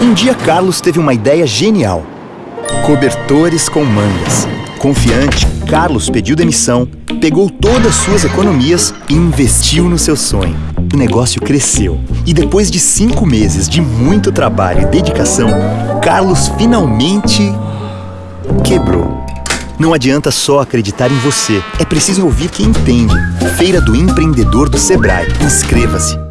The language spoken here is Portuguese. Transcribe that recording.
Um dia Carlos teve uma ideia genial. Cobertores com mangas. Confiante, Carlos pediu demissão, pegou todas suas economias e investiu no seu sonho. O negócio cresceu e depois de cinco meses de muito trabalho e dedicação, Carlos finalmente quebrou. Não adianta só acreditar em você, é preciso ouvir quem entende. Feira do Empreendedor do Sebrae. Inscreva-se!